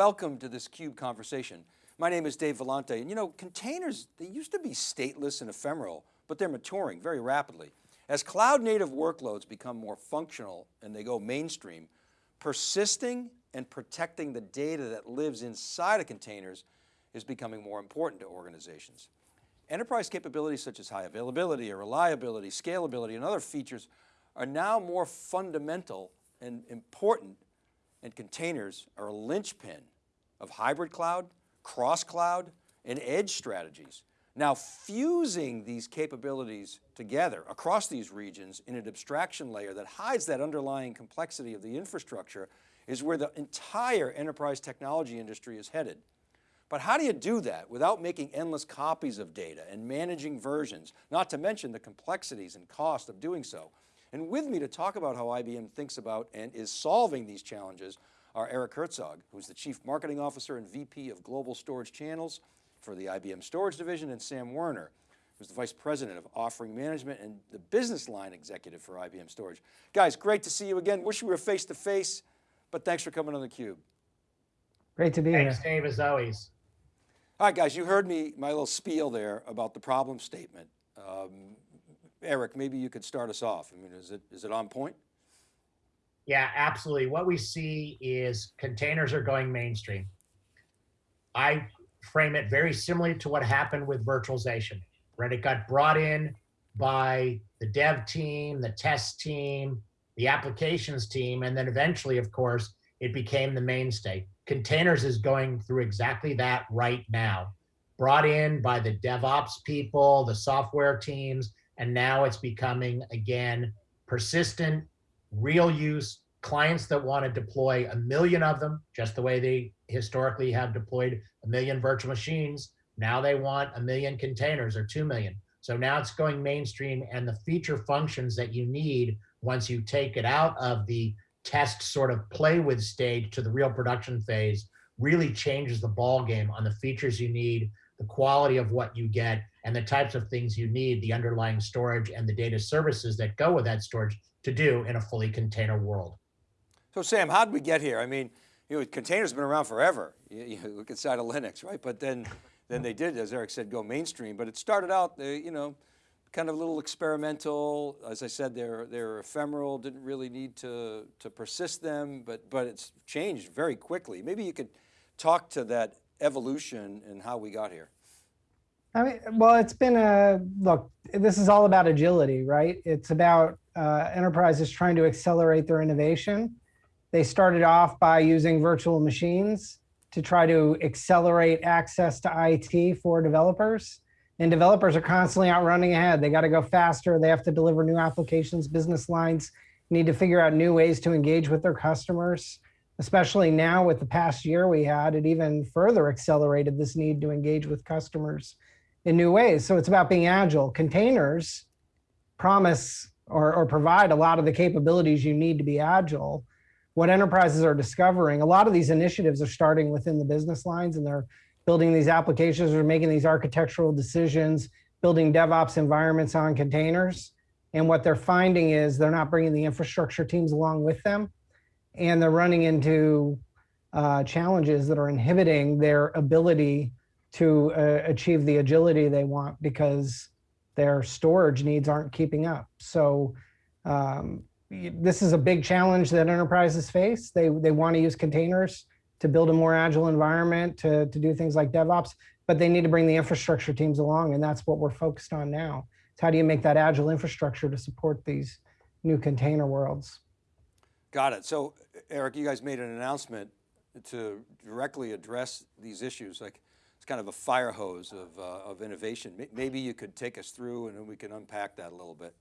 welcome to this CUBE conversation. My name is Dave Vellante, and you know, containers, they used to be stateless and ephemeral, but they're maturing very rapidly. As cloud native workloads become more functional and they go mainstream, persisting and protecting the data that lives inside of containers is becoming more important to organizations. Enterprise capabilities such as high availability or reliability, scalability, and other features are now more fundamental and important and containers are a linchpin of hybrid cloud, cross cloud, and edge strategies. Now fusing these capabilities together across these regions in an abstraction layer that hides that underlying complexity of the infrastructure is where the entire enterprise technology industry is headed. But how do you do that without making endless copies of data and managing versions, not to mention the complexities and cost of doing so? And with me to talk about how IBM thinks about and is solving these challenges are Eric Herzog, who's the Chief Marketing Officer and VP of Global Storage Channels for the IBM Storage Division, and Sam Werner, who's the Vice President of Offering Management and the Business Line Executive for IBM Storage. Guys, great to see you again. Wish we were face to face, but thanks for coming on theCUBE. Great to be Thanks, here. Thanks, Dave, as always. All right, guys, you heard me, my little spiel there about the problem statement. Um, Eric, maybe you could start us off. I mean, is it, is it on point? Yeah, absolutely. What we see is containers are going mainstream. I frame it very similarly to what happened with virtualization, right? It got brought in by the dev team, the test team, the applications team, and then eventually, of course, it became the mainstay. Containers is going through exactly that right now. Brought in by the DevOps people, the software teams, and now it's becoming, again, persistent, real use, clients that want to deploy a million of them, just the way they historically have deployed a million virtual machines. Now they want a million containers or 2 million. So now it's going mainstream and the feature functions that you need once you take it out of the test sort of play with stage to the real production phase really changes the ball game on the features you need, the quality of what you get, and the types of things you need, the underlying storage and the data services that go with that storage to do in a fully container world. So Sam, how did we get here? I mean, you know, containers have been around forever. You, you look inside of Linux, right? But then, then they did, as Eric said, go mainstream. But it started out, uh, you know, kind of a little experimental. As I said, they're, they're ephemeral, didn't really need to, to persist them, but, but it's changed very quickly. Maybe you could talk to that evolution and how we got here. I mean, well, it's been a, look, this is all about agility, right? It's about uh, enterprises trying to accelerate their innovation. They started off by using virtual machines to try to accelerate access to IT for developers. And developers are constantly out running ahead. They got to go faster. They have to deliver new applications, business lines, need to figure out new ways to engage with their customers. Especially now with the past year we had, it even further accelerated this need to engage with customers in new ways. So it's about being agile. Containers promise or, or provide a lot of the capabilities you need to be agile. What enterprises are discovering, a lot of these initiatives are starting within the business lines and they're building these applications or making these architectural decisions, building DevOps environments on containers. And what they're finding is they're not bringing the infrastructure teams along with them. And they're running into uh, challenges that are inhibiting their ability to uh, achieve the agility they want because their storage needs aren't keeping up. So um, this is a big challenge that enterprises face. They, they want to use containers to build a more agile environment, to, to do things like DevOps, but they need to bring the infrastructure teams along, and that's what we're focused on now. It's how do you make that agile infrastructure to support these new container worlds? Got it. So Eric, you guys made an announcement to directly address these issues. Like it's kind of a fire hose of, uh, of innovation. Maybe you could take us through and then we can unpack that a little bit.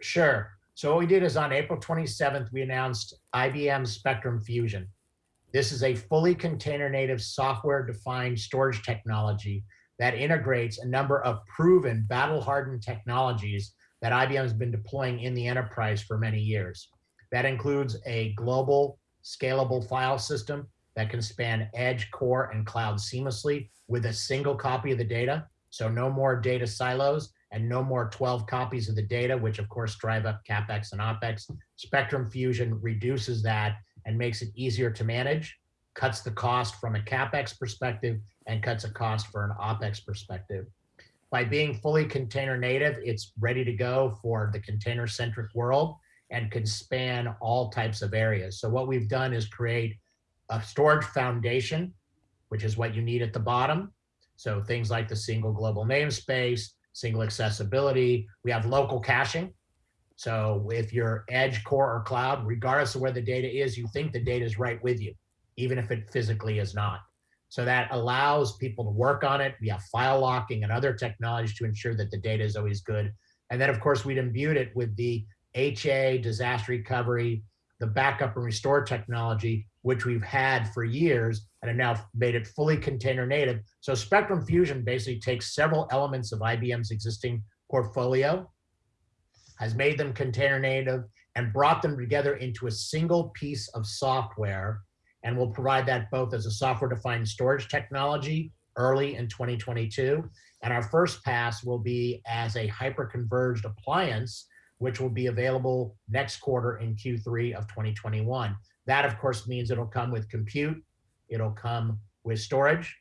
Sure. So what we did is on April 27th, we announced IBM Spectrum Fusion. This is a fully container native software defined storage technology that integrates a number of proven battle hardened technologies that IBM has been deploying in the enterprise for many years. That includes a global scalable file system that can span edge, core, and cloud seamlessly with a single copy of the data. So no more data silos and no more 12 copies of the data, which of course drive up CapEx and OpEx. Spectrum Fusion reduces that and makes it easier to manage, cuts the cost from a CapEx perspective and cuts a cost for an OpEx perspective. By being fully container native, it's ready to go for the container centric world and can span all types of areas. So what we've done is create a storage foundation, which is what you need at the bottom. So things like the single global namespace, single accessibility. We have local caching. So if you're edge, core, or cloud, regardless of where the data is, you think the data is right with you, even if it physically is not. So that allows people to work on it. We have file locking and other technologies to ensure that the data is always good. And then of course we'd imbued it with the HA, disaster recovery, the backup and restore technology, which we've had for years and have now made it fully container native. So Spectrum Fusion basically takes several elements of IBM's existing portfolio, has made them container native and brought them together into a single piece of software and we'll provide that both as a software defined storage technology early in 2022. And our first pass will be as a hyper-converged appliance, which will be available next quarter in Q3 of 2021. That of course means it'll come with compute, it'll come with storage,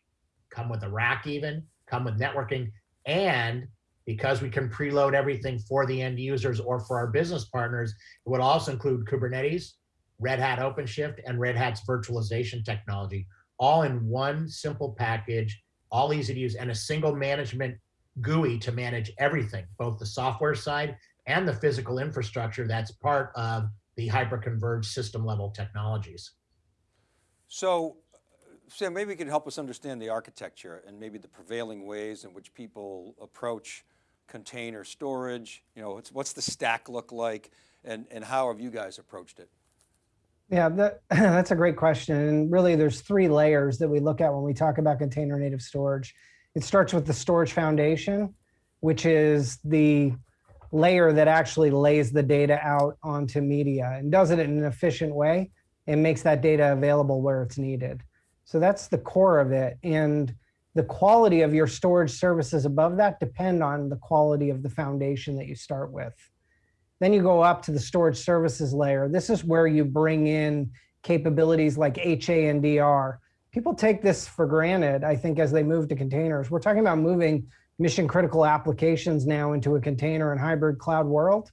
come with a rack even, come with networking, and because we can preload everything for the end users or for our business partners, it would also include Kubernetes, Red Hat OpenShift, and Red Hat's virtualization technology, all in one simple package, all easy to use, and a single management GUI to manage everything, both the software side and the physical infrastructure that's part of the hyperconverged system level technologies. So, Sam, maybe you could help us understand the architecture and maybe the prevailing ways in which people approach container storage. You know, what's the stack look like and, and how have you guys approached it? Yeah, that, that's a great question. And really there's three layers that we look at when we talk about container native storage. It starts with the storage foundation, which is the layer that actually lays the data out onto media and does it in an efficient way and makes that data available where it's needed. So that's the core of it. And the quality of your storage services above that depend on the quality of the foundation that you start with. Then you go up to the storage services layer. This is where you bring in capabilities like HA and DR. People take this for granted, I think, as they move to containers. We're talking about moving mission critical applications now into a container and hybrid cloud world.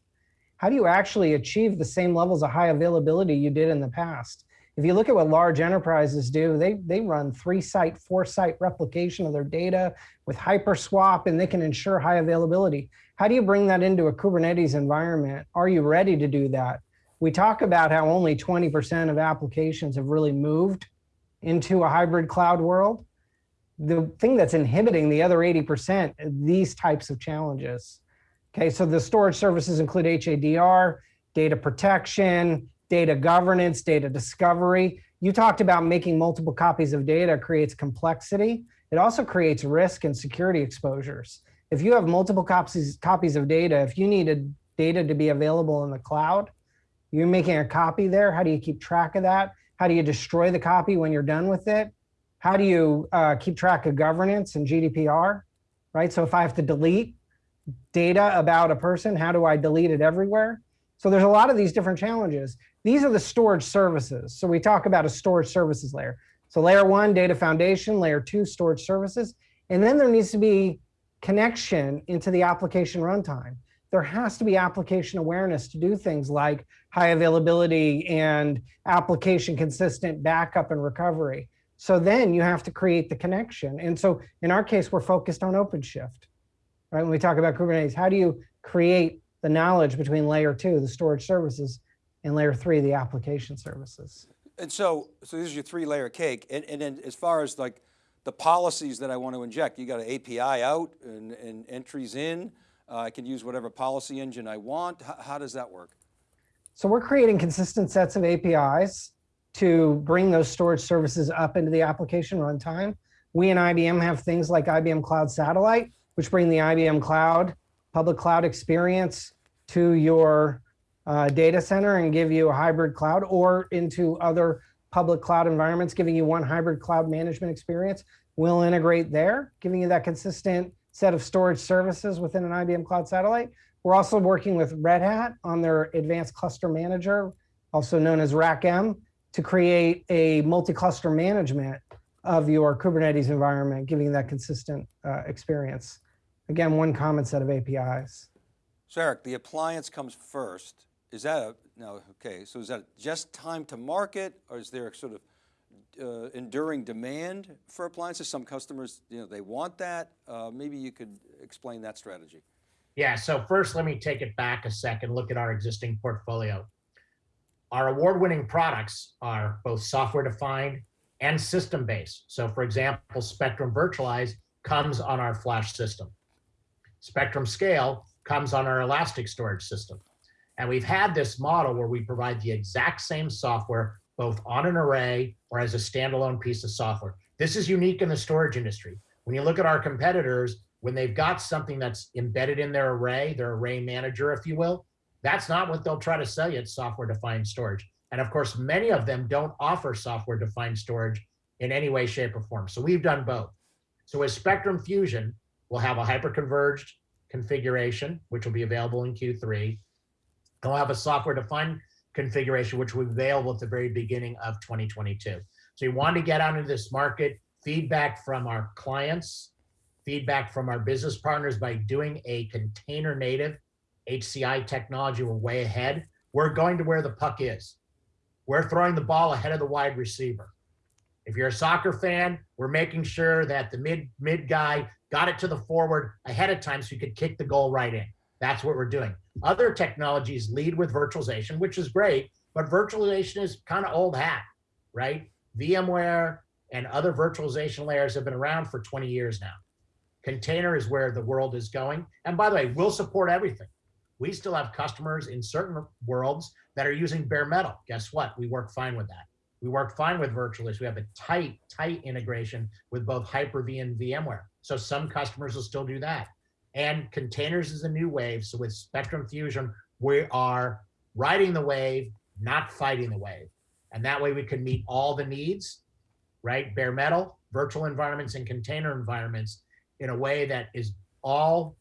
How do you actually achieve the same levels of high availability you did in the past? If you look at what large enterprises do, they, they run three site, four site replication of their data with HyperSwap and they can ensure high availability. How do you bring that into a Kubernetes environment? Are you ready to do that? We talk about how only 20% of applications have really moved into a hybrid cloud world. The thing that's inhibiting the other 80%, these types of challenges. Okay, so the storage services include HADR, data protection, data governance, data discovery. You talked about making multiple copies of data creates complexity. It also creates risk and security exposures. If you have multiple copies, copies of data, if you needed data to be available in the cloud, you're making a copy there. How do you keep track of that? How do you destroy the copy when you're done with it? How do you uh, keep track of governance and GDPR, right? So if I have to delete data about a person, how do I delete it everywhere? So there's a lot of these different challenges. These are the storage services. So we talk about a storage services layer. So layer one, data foundation, layer two, storage services. And then there needs to be connection into the application runtime. There has to be application awareness to do things like high availability and application consistent backup and recovery. So then you have to create the connection. And so in our case, we're focused on OpenShift. Right? When we talk about Kubernetes, how do you create the knowledge between layer two, the storage services, and layer three, the application services? And so, so this is your three layer cake. And, and then as far as like the policies that I want to inject. You got an API out and, and entries in. Uh, I can use whatever policy engine I want. H how does that work? So we're creating consistent sets of APIs to bring those storage services up into the application runtime. We and IBM have things like IBM Cloud Satellite, which bring the IBM Cloud, public cloud experience to your uh, data center and give you a hybrid cloud or into other public cloud environments, giving you one hybrid cloud management experience. We'll integrate there, giving you that consistent set of storage services within an IBM Cloud Satellite. We're also working with Red Hat on their advanced cluster manager, also known as RACM, to create a multi-cluster management of your Kubernetes environment, giving that consistent uh, experience. Again, one common set of APIs. So Eric, the appliance comes first. Is that a, no, okay, so is that just time to market or is there a sort of uh, enduring demand for appliances? Some customers, you know, they want that. Uh, maybe you could explain that strategy. Yeah, so first let me take it back a second, look at our existing portfolio. Our award-winning products are both software-defined and system-based. So for example, Spectrum Virtualize comes on our flash system. Spectrum Scale comes on our Elastic storage system. And we've had this model where we provide the exact same software both on an array or as a standalone piece of software. This is unique in the storage industry. When you look at our competitors, when they've got something that's embedded in their array, their array manager, if you will, that's not what they'll try to sell you. It's software defined storage. And of course, many of them don't offer software defined storage in any way, shape, or form. So we've done both. So with Spectrum Fusion, we'll have a hyper-converged configuration, which will be available in Q3. And we'll have a software defined configuration, which will be available at the very beginning of 2022. So we want to get out into this market, feedback from our clients, feedback from our business partners by doing a container native HCI technology. We're way ahead. We're going to where the puck is. We're throwing the ball ahead of the wide receiver. If you're a soccer fan, we're making sure that the mid mid guy got it to the forward ahead of time so you could kick the goal right in. That's what we're doing. Other technologies lead with virtualization, which is great, but virtualization is kind of old hat, right? VMware and other virtualization layers have been around for 20 years now. Container is where the world is going. And by the way, we'll support everything. We still have customers in certain worlds that are using bare metal. Guess what? We work fine with that. We work fine with virtualists. We have a tight, tight integration with both Hyper-V and VMware. So some customers will still do that. And containers is a new wave. So with Spectrum Fusion, we are riding the wave, not fighting the wave. And that way we can meet all the needs, right? Bare metal, virtual environments, and container environments in a way that is all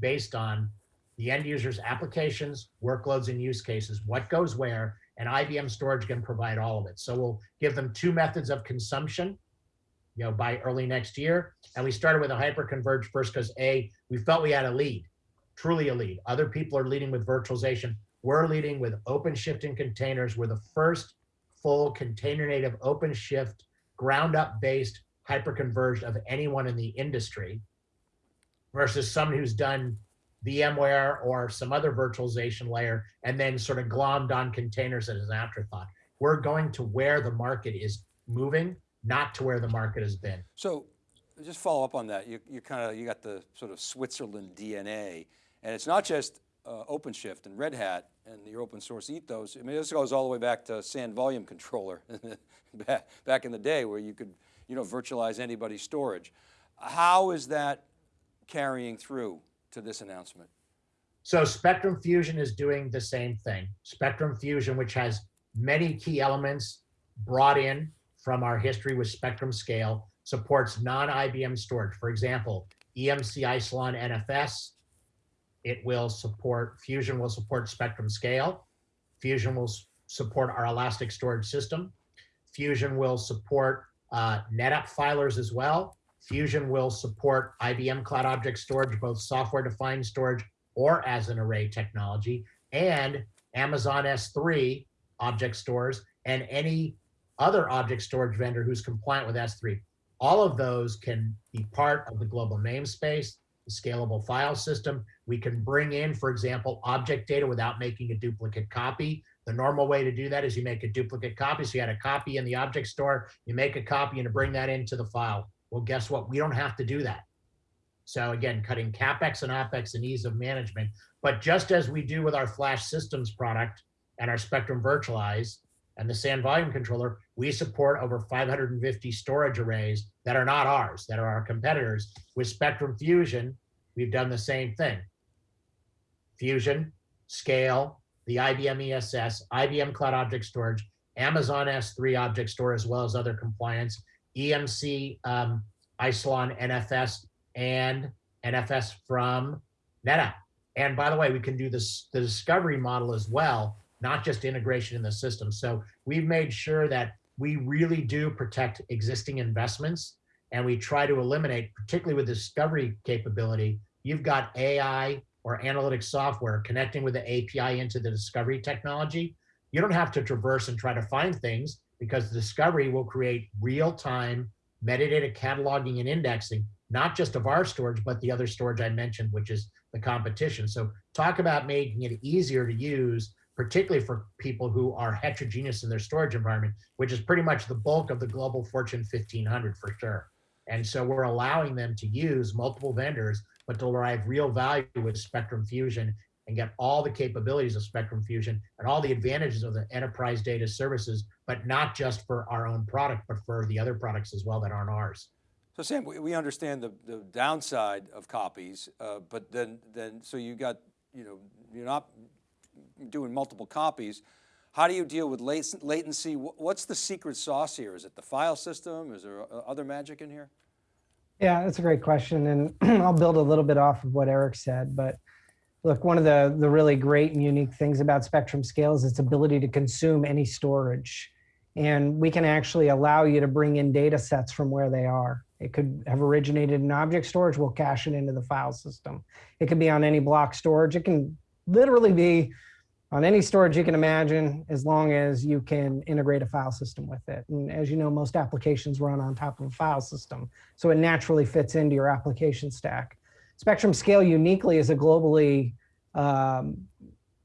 based on the end user's applications, workloads, and use cases, what goes where, and IBM storage can provide all of it. So we'll give them two methods of consumption, you know, by early next year. And we started with a hyper-converged first because A, we felt we had a lead, truly a lead. Other people are leading with virtualization. We're leading with OpenShift and containers. We're the first full container native OpenShift ground up based hyper-converged of anyone in the industry versus someone who's done VMware or some other virtualization layer and then sort of glommed on containers as an afterthought. We're going to where the market is moving, not to where the market has been. So just follow up on that. You, you kind of, you got the sort of Switzerland DNA and it's not just uh, OpenShift and Red Hat and your open source ethos. I mean, this goes all the way back to SAN volume controller back, back in the day where you could, you know, virtualize anybody's storage. How is that carrying through to this announcement? So Spectrum Fusion is doing the same thing. Spectrum Fusion, which has many key elements brought in from our history with Spectrum Scale, supports non-IBM storage. For example, EMC Isilon NFS. It will support, Fusion will support Spectrum Scale. Fusion will support our Elastic Storage System. Fusion will support uh, NetApp filers as well. Fusion will support IBM Cloud Object Storage, both software-defined storage or as an array technology, and Amazon S3 object stores, and any other object storage vendor who's compliant with S3. All of those can be part of the global namespace, the scalable file system. We can bring in, for example, object data without making a duplicate copy. The normal way to do that is you make a duplicate copy. So you had a copy in the object store, you make a copy and bring that into the file. Well, guess what? We don't have to do that. So again, cutting CapEx and OpEx and ease of management. But just as we do with our Flash Systems product and our Spectrum Virtualize and the SAN volume controller, we support over 550 storage arrays that are not ours, that are our competitors. With Spectrum Fusion, we've done the same thing. Fusion, Scale, the IBM ESS, IBM Cloud Object Storage, Amazon S3 Object Store, as well as other compliance, EMC, um, Isilon, NFS, and NFS from NetApp. And by the way, we can do this the discovery model as well not just integration in the system. So we've made sure that we really do protect existing investments and we try to eliminate, particularly with discovery capability, you've got AI or analytic software connecting with the API into the discovery technology. You don't have to traverse and try to find things because discovery will create real-time metadata cataloging and indexing, not just of our storage, but the other storage I mentioned, which is the competition. So talk about making it easier to use, particularly for people who are heterogeneous in their storage environment, which is pretty much the bulk of the global Fortune 1500 for sure. And so we're allowing them to use multiple vendors, but to derive real value with Spectrum Fusion and get all the capabilities of Spectrum Fusion and all the advantages of the enterprise data services, but not just for our own product, but for the other products as well that aren't ours. So Sam, we, we understand the, the downside of copies, uh, but then, then, so you got, you know, you're not doing multiple copies. How do you deal with latency? What's the secret sauce here? Is it the file system? Is there uh, other magic in here? Yeah, that's a great question. And I'll build a little bit off of what Eric said, but look, one of the, the really great and unique things about Spectrum Scale is its ability to consume any storage. And we can actually allow you to bring in data sets from where they are. It could have originated in object storage, we'll cache it into the file system. It could be on any block storage. It can literally be on any storage you can imagine, as long as you can integrate a file system with it. And as you know, most applications run on top of a file system, so it naturally fits into your application stack. Spectrum Scale uniquely is a globally um,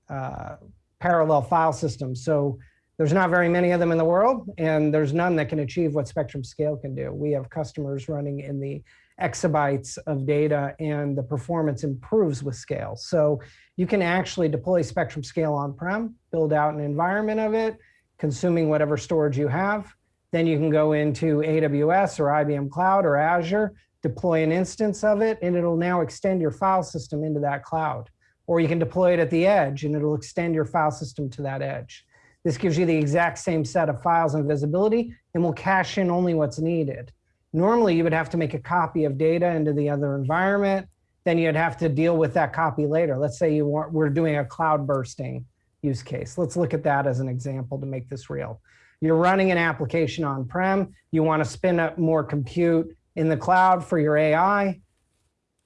uh, parallel file system. So there's not very many of them in the world, and there's none that can achieve what Spectrum Scale can do. We have customers running in the exabytes of data and the performance improves with scale. So you can actually deploy Spectrum Scale on-prem, build out an environment of it, consuming whatever storage you have. Then you can go into AWS or IBM Cloud or Azure, deploy an instance of it, and it'll now extend your file system into that cloud. Or you can deploy it at the edge and it'll extend your file system to that edge. This gives you the exact same set of files and visibility and will cache in only what's needed. Normally, you would have to make a copy of data into the other environment. Then you'd have to deal with that copy later. Let's say you want, we're doing a cloud bursting use case. Let's look at that as an example to make this real. You're running an application on-prem. You want to spin up more compute in the cloud for your AI.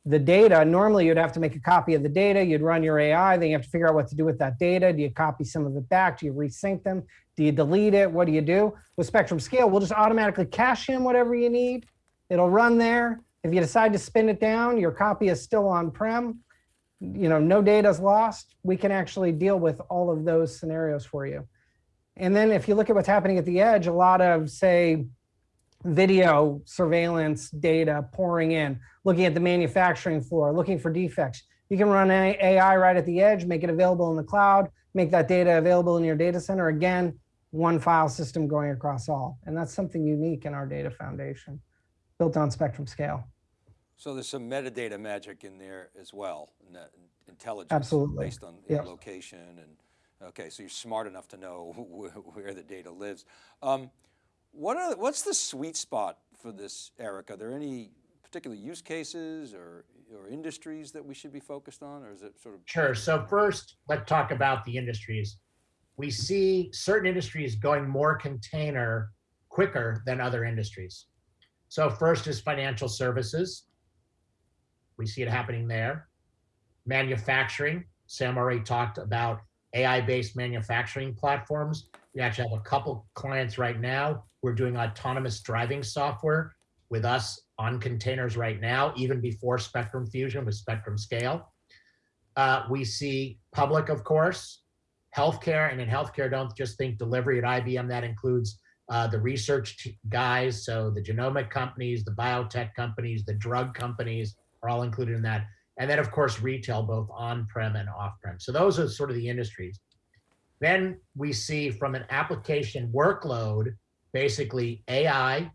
The data, normally you'd have to make a copy of the data. You'd run your AI. Then you have to figure out what to do with that data. Do you copy some of it back? Do you resync them? Do you delete it? What do you do? With Spectrum Scale, we'll just automatically cache in whatever you need. It'll run there. If you decide to spin it down, your copy is still on-prem. You know, no data is lost. We can actually deal with all of those scenarios for you. And then if you look at what's happening at the edge, a lot of, say, video surveillance data pouring in, looking at the manufacturing floor, looking for defects. You can run AI right at the edge, make it available in the cloud, make that data available in your data center. Again, one file system going across all. And that's something unique in our data foundation, built on Spectrum Scale. So there's some metadata magic in there as well, intelligence Absolutely. based on yep. location and, okay, so you're smart enough to know where the data lives. Um, what are, what's the sweet spot for this, Eric? Are there any particular use cases or, or industries that we should be focused on or is it sort of? Sure, so first let's talk about the industries we see certain industries going more container quicker than other industries. So first is financial services. We see it happening there. Manufacturing, Sam already talked about AI-based manufacturing platforms. We actually have a couple clients right now. We're doing autonomous driving software with us on containers right now, even before Spectrum Fusion with Spectrum Scale. Uh, we see public, of course, healthcare, and in healthcare, don't just think delivery at IBM. That includes uh, the research guys, so the genomic companies, the biotech companies, the drug companies are all included in that. And then, of course, retail, both on-prem and off-prem. So those are sort of the industries. Then we see from an application workload, basically AI,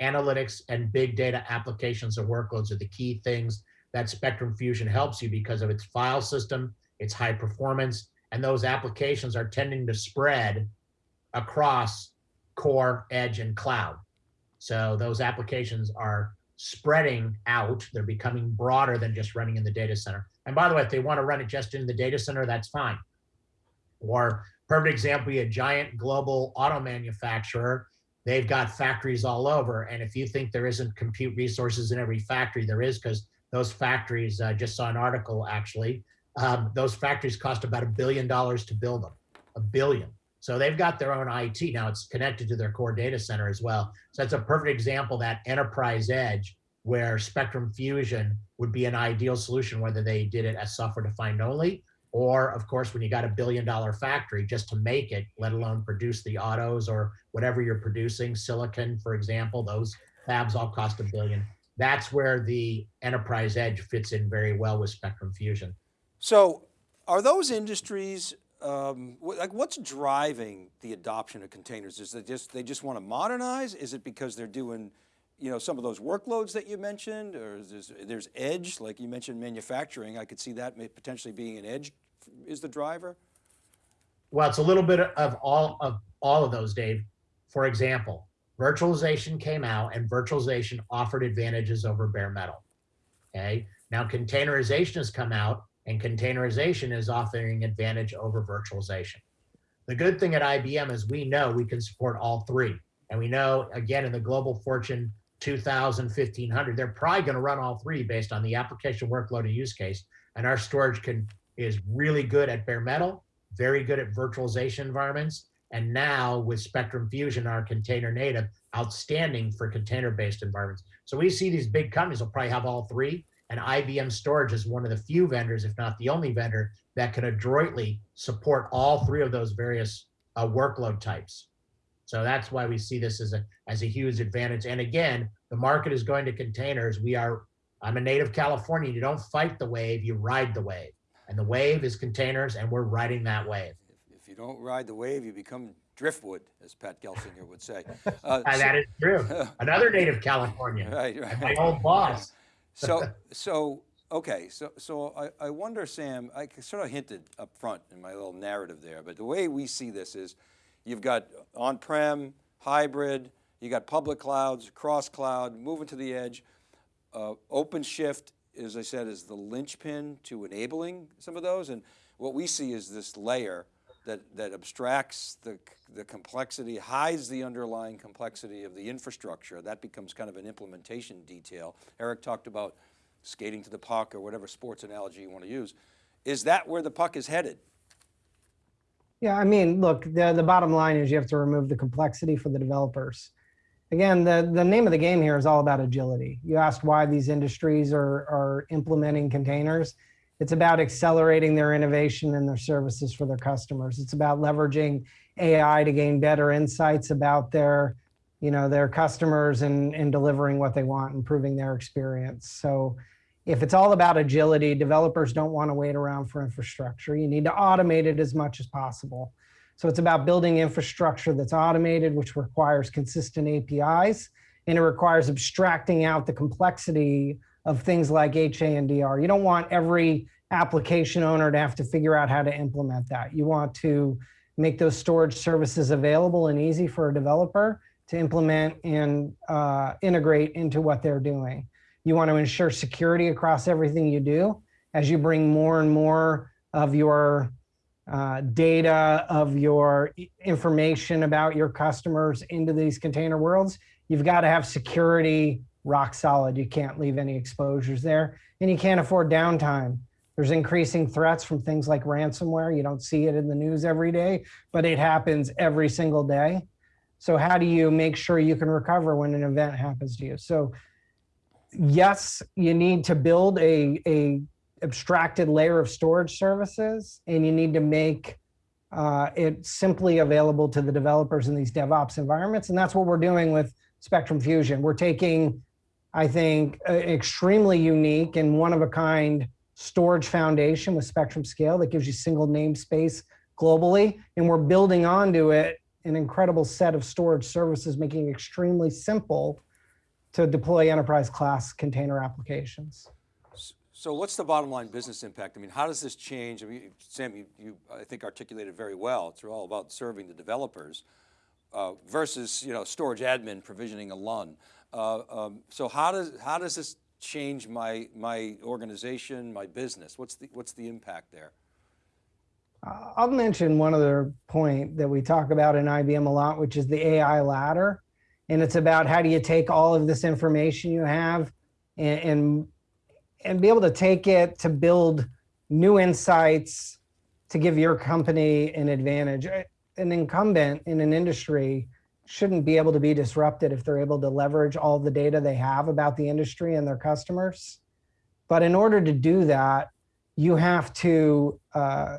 analytics, and big data applications and workloads are the key things that Spectrum Fusion helps you because of its file system, its high performance, and those applications are tending to spread across core, edge, and cloud. So those applications are spreading out. They're becoming broader than just running in the data center. And by the way, if they want to run it just in the data center, that's fine. Or perfect example, a giant global auto manufacturer. They've got factories all over. And if you think there isn't compute resources in every factory, there is because those factories, I just saw an article actually, um, those factories cost about a billion dollars to build them, a billion. So they've got their own IT. Now it's connected to their core data center as well. So that's a perfect example that enterprise edge where Spectrum Fusion would be an ideal solution, whether they did it as software defined only, or of course, when you got a billion dollar factory just to make it, let alone produce the autos or whatever you're producing, silicon, for example, those fabs all cost a billion. That's where the enterprise edge fits in very well with Spectrum Fusion. So are those industries, um, like what's driving the adoption of containers? Is it just, they just want to modernize? Is it because they're doing, you know, some of those workloads that you mentioned, or is this, there's edge, like you mentioned manufacturing, I could see that potentially being an edge is the driver? Well, it's a little bit of all of all of those, Dave. For example, virtualization came out and virtualization offered advantages over bare metal. Okay. Now containerization has come out and containerization is offering advantage over virtualization. The good thing at IBM is we know we can support all three. And we know, again, in the global fortune 2000, 1500, they're probably going to run all three based on the application workload and use case. And our storage can is really good at bare metal, very good at virtualization environments. And now with Spectrum Fusion, our container native, outstanding for container-based environments. So we see these big companies will probably have all three. And IBM Storage is one of the few vendors, if not the only vendor, that can adroitly support all three of those various uh, workload types. So that's why we see this as a as a huge advantage. And again, the market is going to containers. We are. I'm a native Californian. You don't fight the wave, you ride the wave. And the wave is containers, and we're riding that wave. If, if you don't ride the wave, you become driftwood, as Pat Gelsinger would say. Uh, And that is true. Another native Californian, right, right. my old boss. So, so, okay, so, so I, I wonder, Sam, I sort of hinted up front in my little narrative there, but the way we see this is you've got on-prem, hybrid, you got public clouds, cross cloud, moving to the edge. Uh, OpenShift, as I said, is the linchpin to enabling some of those. And what we see is this layer that, that abstracts the, the complexity, hides the underlying complexity of the infrastructure. That becomes kind of an implementation detail. Eric talked about skating to the puck or whatever sports analogy you want to use. Is that where the puck is headed? Yeah, I mean, look, the, the bottom line is you have to remove the complexity for the developers. Again, the, the name of the game here is all about agility. You asked why these industries are, are implementing containers. It's about accelerating their innovation and their services for their customers. It's about leveraging AI to gain better insights about their, you know, their customers and, and delivering what they want, improving their experience. So if it's all about agility, developers don't want to wait around for infrastructure. You need to automate it as much as possible. So it's about building infrastructure that's automated, which requires consistent APIs, and it requires abstracting out the complexity of things like HA and DR. You don't want every application owner to have to figure out how to implement that. You want to make those storage services available and easy for a developer to implement and uh, integrate into what they're doing. You want to ensure security across everything you do as you bring more and more of your uh, data, of your information about your customers into these container worlds. You've got to have security rock solid. You can't leave any exposures there and you can't afford downtime. There's increasing threats from things like ransomware. You don't see it in the news every day, but it happens every single day. So how do you make sure you can recover when an event happens to you? So yes, you need to build a, a abstracted layer of storage services and you need to make uh, it simply available to the developers in these DevOps environments. And that's what we're doing with Spectrum Fusion. We're taking, I think, extremely unique and one of a kind storage foundation with Spectrum Scale that gives you single namespace globally. And we're building onto it an incredible set of storage services, making it extremely simple to deploy enterprise class container applications. So what's the bottom line business impact? I mean, how does this change? I mean, Sam, you, you I think articulated very well. It's all about serving the developers uh, versus you know storage admin provisioning a LUN. Uh, um, so how does how does this change my my organization, my business? What's the what's the impact there? Uh, I'll mention one other point that we talk about in IBM a lot, which is the AI ladder. And it's about how do you take all of this information you have and, and, and be able to take it to build new insights to give your company an advantage. An incumbent in an industry shouldn't be able to be disrupted if they're able to leverage all the data they have about the industry and their customers. But in order to do that, you have to uh,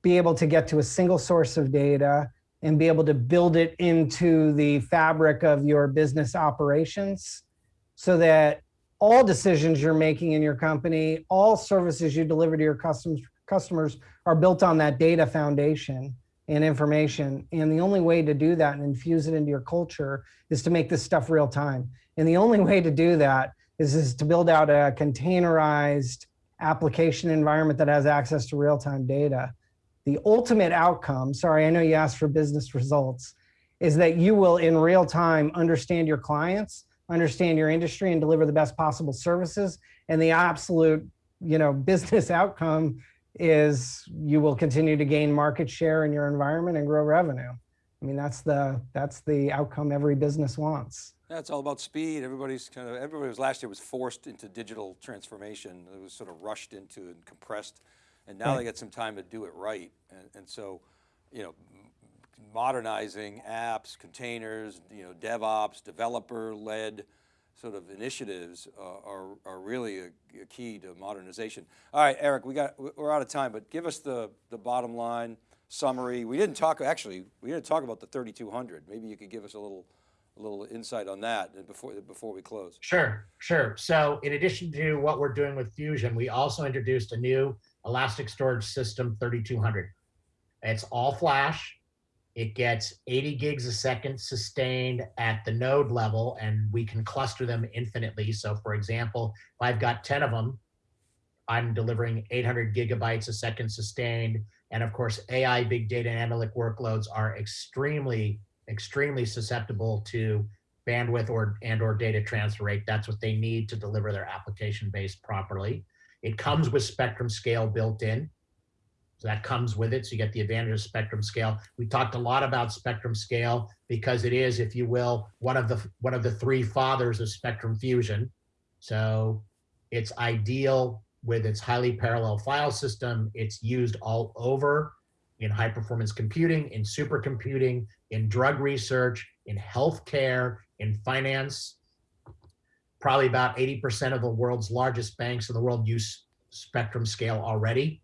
be able to get to a single source of data and be able to build it into the fabric of your business operations so that all decisions you're making in your company, all services you deliver to your customers, customers are built on that data foundation and information. And the only way to do that and infuse it into your culture is to make this stuff real time. And the only way to do that is, is to build out a containerized application environment that has access to real-time data. The ultimate outcome, sorry, I know you asked for business results, is that you will in real time understand your clients, understand your industry and deliver the best possible services. And the absolute, you know, business outcome is you will continue to gain market share in your environment and grow revenue. I mean, that's the, that's the outcome every business wants. Yeah, it's all about speed. Everybody's kind of, everybody was last year was forced into digital transformation. It was sort of rushed into and compressed. And now Right. they get some time to do it right. And, and so, you know, modernizing apps, containers, you know, DevOps, developer-led sort of initiatives uh, are, are really a, a key to modernization. All right, Eric, we got, we're out of time, but give us the, the bottom line summary. We didn't talk, actually, we didn't talk about the 3200. Maybe you could give us a little, a little insight on that before, before we close. Sure, sure. So in addition to what we're doing with Fusion, we also introduced a new Elastic Storage System 3200. It's all flash. It gets 80 gigs a second sustained at the node level, and we can cluster them infinitely. So for example, if I've got 10 of them, I'm delivering 800 gigabytes a second sustained. And of course, AI, big data, and analytic workloads are extremely, extremely susceptible to bandwidth or and or data transfer rate. That's what they need to deliver their application base properly. It comes with spectrum scale built in. So that comes with it. So you get the advantage of spectrum scale. We talked a lot about spectrum scale because it is, if you will, one of the one of the three fathers of spectrum fusion. So it's ideal with its highly parallel file system. It's used all over in high performance computing, in supercomputing, in drug research, in healthcare, in finance. Probably about 80% of the world's largest banks in the world use spectrum scale already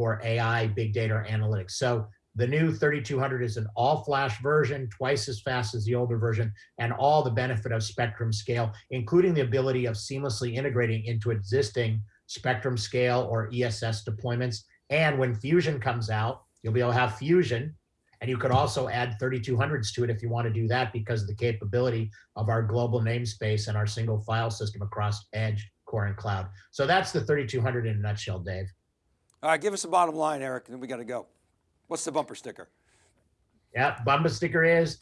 for AI, big data, analytics. So the new 3200 is an all flash version, twice as fast as the older version, and all the benefit of spectrum scale, including the ability of seamlessly integrating into existing spectrum scale or ESS deployments. And when Fusion comes out, you'll be able to have Fusion and you could also add 3200s to it if you want to do that because of the capability of our global namespace and our single file system across edge, core, and cloud. So that's the 3200 in a nutshell, Dave. All right, give us the bottom line, Eric, and then we got to go. What's the bumper sticker? Yeah, bumper sticker is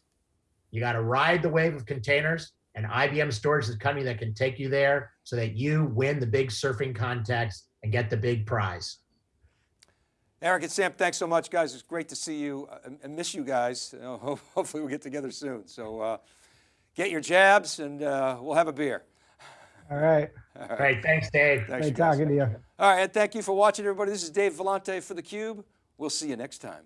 you got to ride the wave of containers and IBM storage is the company that can take you there so that you win the big surfing contest and get the big prize. Eric and Sam, thanks so much, guys. It's great to see you. I, I miss you guys. You know, ho- hopefully we'll get together soon. So uh, get your jabs and uh, we'll have a beer. All right. Great, thanks, Dave. Thanks, Great talking to you. All right, and thank you for watching, everybody. This is Dave Vellante for theCUBE. We'll see you next time.